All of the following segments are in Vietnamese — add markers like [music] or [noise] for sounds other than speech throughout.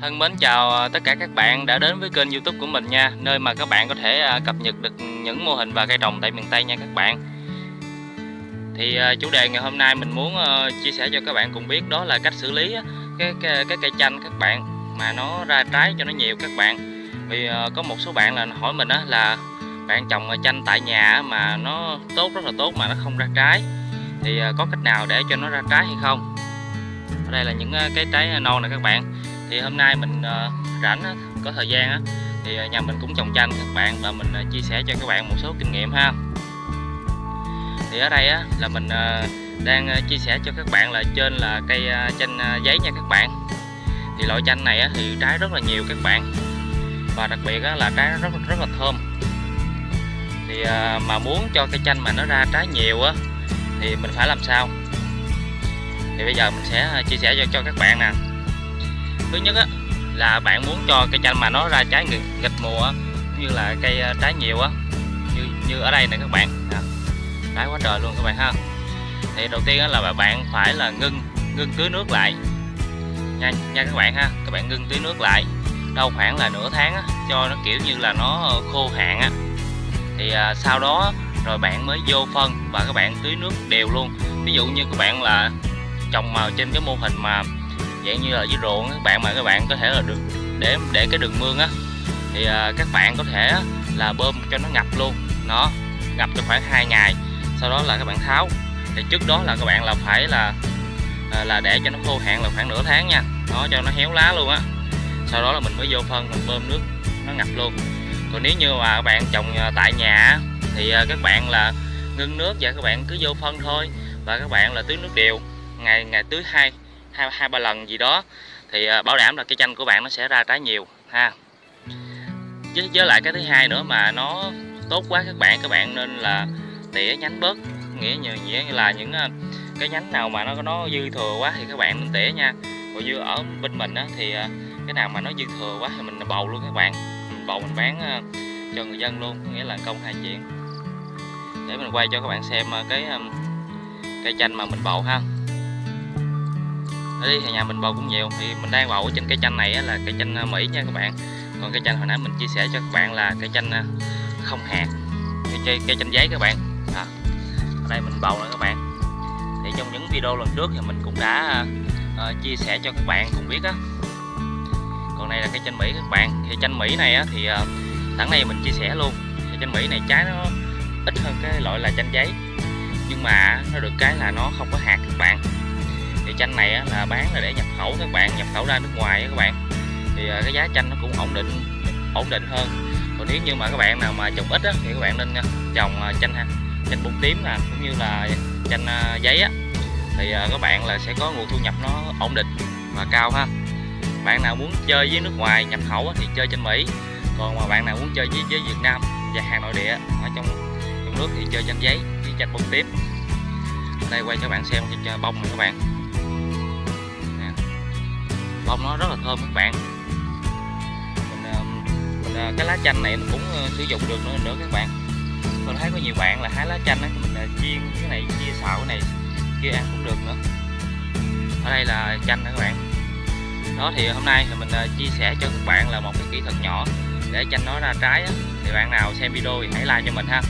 Thân mến chào à, tất cả các bạn đã đến với kênh youtube của mình nha Nơi mà các bạn có thể à, cập nhật được những mô hình và cây trồng tại miền Tây nha các bạn. Thì à, chủ đề ngày hôm nay mình muốn ờ, chia sẻ cho các bạn cùng biết đó là cách xử lý cái, cái, cái cây chanh các bạn Mà nó ra trái cho nó nhiều các bạn. Vì ờ, có một số bạn là hỏi mình là bạn trồng chanh tại nhà mà nó tốt rất là tốt mà nó không ra trái. Thì ờ, có cách nào để cho nó ra trái hay không? Ở đây là những cái trái non này các bạn thì hôm nay mình ờ, rảnh có thời gian thì ờ, nhà mình cũng trồng chanh các bạn và mình ờ, chia sẻ cho các bạn một số kinh nghiệm ha. Thì ở đây là mình đang chia sẻ cho các bạn là trên là cây chanh giấy nha các bạn. Thì loại chanh này thì trái rất là nhiều các bạn. Và đặc biệt là trái rất rất là thơm. Thì mà muốn cho cây chanh mà nó ra trái nhiều á thì mình phải làm sao? Thì bây giờ mình sẽ chia sẻ cho, cho các bạn nè thứ nhất á, là bạn muốn cho cây chanh mà nó ra trái nghịch, nghịch mùa như là cây ờ, trái nhiều á như như ở đây này các bạn. À, trái quá trời luôn các bạn ha. Thì đầu tiên là bạn phải là ngưng ngưng tưới nước lại. Nha nha các bạn ha các bạn ngưng tưới nước lại đâu khoảng là nửa tháng á, cho nó kiểu như là nó khô hạn á. Thì à, sau đó rồi bạn mới vô phân và các bạn tưới nước đều luôn. Ví dụ như các bạn là trồng màu trên cái mô hình mà dạng như là dưới ruộng các bạn mà các bạn có thể là được để để cái đường mương á thì à, các bạn có thể là bơm cho nó ngập luôn. Nó ngập cho khoảng 2 ngày sau đó là các bạn tháo. Thì trước đó là các bạn là phải là à, là để cho nó khô hạn là khoảng nửa tháng nha. Nó cho nó héo lá luôn á. Sau đó là mình mới vô phân mình bơm nước nó ngập luôn. Còn nếu như mà các bạn trồng à, tại nhà thì à, các bạn là ngưng nước và các bạn cứ vô phân thôi. Và các bạn là tưới nước đều. Ngày ngày tưới hai hai hai ba lần gì đó thì ờ, bảo đảm là cây chanh của bạn nó sẽ ra trái nhiều ha. Với, với lại cái thứ hai nữa mà nó tốt quá các bạn các bạn nên là tỉa nhánh bớt nghĩa như nghĩa là những ờ, cái nhánh nào mà nó nó dư thừa quá thì các bạn nên tỉa nha. Còn như ở bên mình á, thì ờ, cái nào mà nó dư thừa quá thì mình bầu luôn các bạn mình bầu mình bán cho người dân luôn nghĩa là công hai chuyện. Để mình quay cho các bạn xem cái cây chanh mà mình bầu ha ở đây thì nhà mình bầu cũng nhiều thì mình đang bầu trên cây chanh này là cây chanh ờ, Mỹ nha các bạn. Còn cây chanh hồi nãy mình chia sẻ cho các bạn là cây chanh ờ, không hạt. Cây, cây chanh giấy các bạn. À, ở đây mình bầu nữa các bạn. Thì trong những video lần trước thì mình cũng đã uh, chia sẻ cho các bạn cùng biết á. Còn đây là cây chanh Mỹ các bạn. Thì chanh Mỹ này á, thì uh, này mình chia sẻ luôn. Thì chanh Mỹ này trái nó ít hơn cái loại là chanh giấy. Nhưng mà nó được cái là nó không có hạt các bạn thì chanh này là bán là để nhập khẩu các bạn nhập khẩu ra nước ngoài các bạn. Thì à, cái giá chanh nó cũng ổn định ổn định hơn. Còn nếu như mà các bạn nào mà trồng ít á, thì các bạn nên à, trồng à, chanh chanh chanh bông tím nè cũng như là chanh giấy á. Thì các bạn là sẽ có nguồn thu nhập nó ổn định và cao ha. Bạn nào muốn chơi với nước ngoài nhập khẩu thì chơi trên Mỹ. Còn mà bạn nào muốn chơi với, với Việt Nam và hàng nội địa ở trong trong nước thì chơi chanh giấy với chanh bông tím. Đây quay cho bạn xem cái bông này các bạn bông nó rất là thơm các bạn. Mình, ờ, mình ờ, cái lá chanh này cũng ờ, sử dụng được nữa, nữa các bạn. Tôi thấy có nhiều bạn là hái lá chanh ấy mình chiên cái này chia xào cái này kia ăn cũng được nữa. Ở đây là chanh các bạn? Đó thì hôm nay thì mình chia sẻ cho các bạn là một cái kỹ thuật nhỏ để chanh nó ra trái á. thì bạn nào xem video thì hãy like cho mình ha.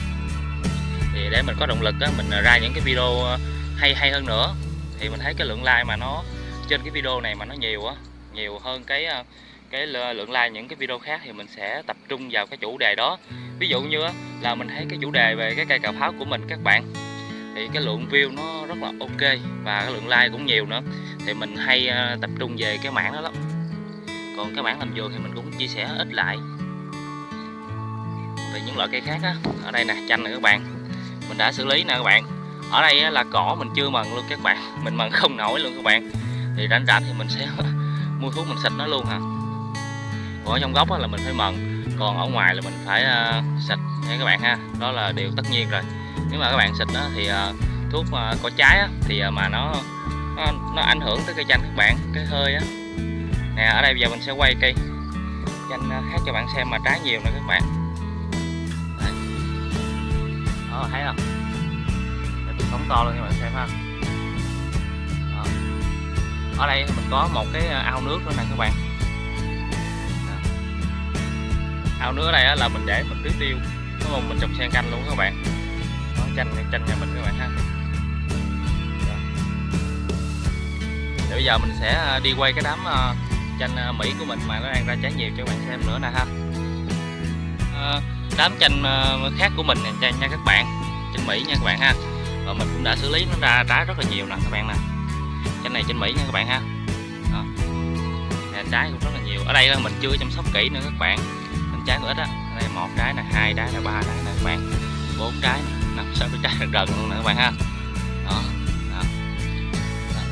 Thì để mình có động lực á, mình ra những cái video hay hay hơn nữa. Thì mình thấy cái lượng like mà nó trên cái video này mà nó nhiều á, nhiều hơn cái ờ, cái lượng like những cái video khác thì mình sẽ tập trung vào cái chủ đề đó. Ví dụ như là mình thấy cái chủ đề về cái cây cà pháo của mình, các bạn, thì cái lượng view nó rất là ok và cái lượng like cũng nhiều nữa. Thì mình hay ờ, tập trung về cái mảng đó lắm. Còn cái mảng làm vườn thì mình cũng chia sẻ ít lại. Về những loại cây khác á, ở đây nè, chanh nè các bạn, mình đã xử lý nè các bạn. Ở đây là cỏ mình chưa mần luôn các bạn, mình mần không nổi luôn các bạn thì rảnh rảnh thì mình sẽ [laughs] mua thuốc mình xịt nó luôn hả? Còn ở trong gốc là mình phải mần còn ở ngoài là mình phải uh, xịt. Nha các bạn ha đó là điều tất nhiên rồi. Nếu mà các bạn xịt đó thì uh, thuốc uh, có trái á, thì uh, mà nó, nó nó ảnh hưởng tới cây chanh các bạn cái hơi á. Nè ở đây bây giờ mình sẽ quay cây chanh khác cho bạn xem mà trái nhiều nè các bạn. Đó thấy không? Mình to luôn các bạn xem ha ở đây mình có một cái à, ao nước nữa nè các bạn. À. Ao nước ở đây là mình để mình tưới tiêu đúng không? Mình trồng sen canh luôn các bạn. Đó, chanh chanh nhà mình các bạn ha. Để bây giờ mình sẽ à, đi quay cái đám chanh mỹ của mình mà nó đang ra trái nhiều cho các bạn xem nữa nè ha. Đám chanh khác của mình nè nha các bạn. Chanh mỹ nha các bạn ha. Và mình cũng đã xử lý nó ra trái rất là nhiều nè các bạn nè trên này trên mỹ nha các bạn ha. Đó. Nè, trái cũng rất là nhiều. Ở đây là mình chưa chăm sóc kỹ nữa các bạn. Mình trái cũng ít á. Đây một trái là hai trái là ba trái nè các bạn. Bốn trái năm sáu trái [laughs] gần luôn nè các bạn ha. Đó. Đó. đó.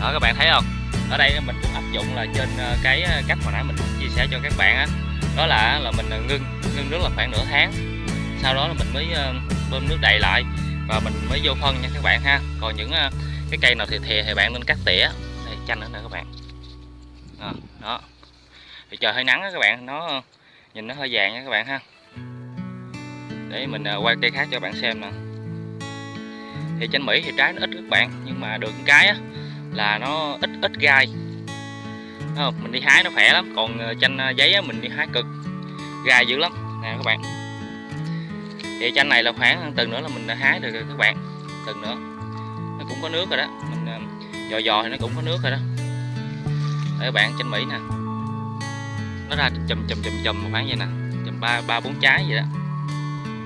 đó các bạn thấy không? Ở đây mình cũng áp dụng là trên ờ, cái ờ, cách hồi nãy mình chia sẻ cho các bạn á. Đó là là mình ờ, ngưng ngưng nước là khoảng nửa tháng. Sau đó là mình mới bơm nước đầy lại và mình mới vô phân nha các bạn ha. Còn những à, cái cây nào thì thì, thì bạn nên cắt tỉa. Đây chanh nữa nè các bạn. Đó, đó. thì trời hơi nắng đó các bạn nó nhìn nó hơi vàng nha các bạn ha. Để mình à, quay cây khác cho bạn xem nè. Thì chanh mỹ thì trái nó ít các bạn nhưng mà được cái á, là nó ít ít gai. Không? mình đi hái nó khỏe lắm còn à, chanh giấy á, mình đi hái cực gai dữ lắm. Nè các bạn thì chanh này là khoảng tuần nữa là mình hái được rồi các bạn. Tuần nữa. Nó cũng có nước rồi đó. Mình ờ, dò dò thì nó cũng có nước rồi đó. Đây các bạn chanh mỹ nè. Nó ra chùm chùm chùm chùm khoảng vậy nè. Chùm ba ba bốn trái vậy đó.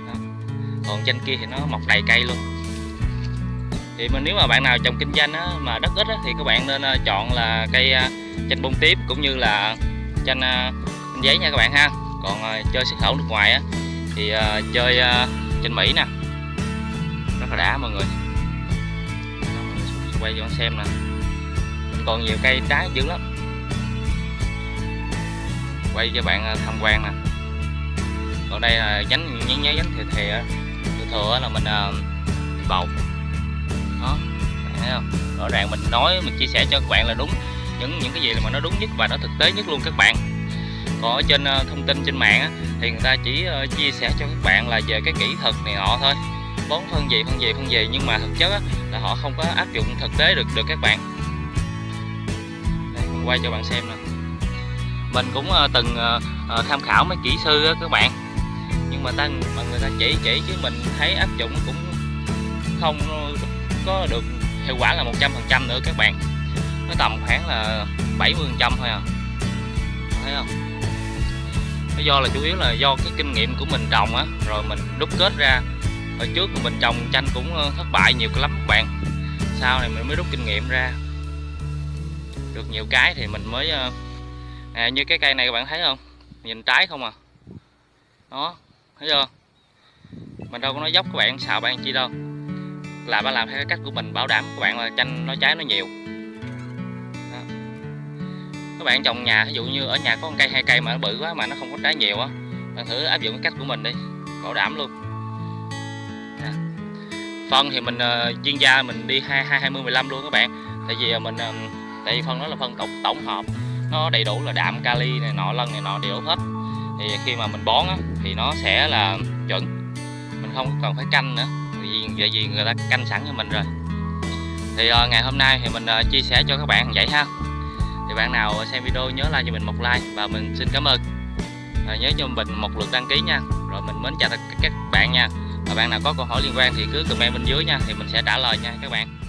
đó. Còn chanh kia thì nó mọc đầy cây luôn. Thì mình nếu mà bạn nào trồng kinh doanh á, mà đất ít á, thì các bạn nên ờ, chọn là cây ờ, chanh bông tiếp cũng như là chanh, chanh giấy nha các bạn ha. Còn chơi xuất khẩu nước ngoài á, thì ờ, chơi ờ, trên mỹ nè. Rất là đã mọi người. Quay cho xem nè. Mình còn nhiều cây trái dữ lắm. Quay cho bạn ờ, tham quan nè. Còn đây là nhánh nhánh nhánh nhánh thừa thừa thừa thừa là mình bầu. Đó thấy không? Rõ ràng mình nói, mình chia sẻ cho các bạn là đúng. Những những cái gì mà nó đúng nhất và nó thực tế nhất luôn các bạn có ở trên ờ, thông tin trên mạng thì người ta chỉ ờ, chia sẻ cho các bạn là về cái kỹ thuật này nọ thôi. Bón phân gì phân gì phân gì nhưng mà thực chất là họ không có áp dụng thực tế được được các bạn. Đây, mình quay cho bạn xem nè. Mình cũng ờ, từng tham khảo mấy kỹ sư các bạn. Nhưng mà ta mà người ta chỉ chỉ chứ mình thấy áp dụng cũng không có được hiệu quả là 100% nữa các bạn. Nó tầm khoảng là 70% thôi à. Thấy không? Nó do là chủ yếu là do cái kinh nghiệm của mình trồng á rồi mình đúc kết ra. Hồi trước mình trồng chanh cũng thất bại nhiều lắm các bạn. Sau này mình mới rút kinh nghiệm ra. Được nhiều cái thì mình mới à, như cái cây này các bạn thấy không? Nhìn trái không à? Đó thấy chưa? Mình đâu có nói dốc các bạn xạo bạn chi đâu. Là ba làm theo cái cách của mình bảo đảm các bạn là chanh nó trái nó nhiều các bạn trồng nhà ví dụ như ở nhà có một cây hai cây mà nó bự quá mà nó không có trái nhiều á bạn thử áp dụng cái cách của mình đi bảo đảm luôn. À. phân thì mình uh, chuyên gia mình đi hai hai hai mươi mười lăm luôn các bạn. Tại vì ờ, mình uh, tại vì phân đó là phân tổng tổng hợp nó đầy đủ là đạm kali này nọ lân này nọ đều hết. Thì khi mà mình bón á, thì nó sẽ là chuẩn. Mình không cần phải canh nữa vì vậy vì người ta canh sẵn cho mình rồi. Thì uh, ngày hôm nay thì mình uh, chia sẻ cho các bạn vậy ha thì bạn nào xem video nhớ like cho mình một like. Và mình xin cảm ơn. À, nhớ cho mình một lượt đăng ký nha. Rồi mình mến chào tất cả các bạn nha. Và bạn nào có câu hỏi liên quan thì cứ comment bên dưới nha. Thì mình sẽ trả lời nha các bạn.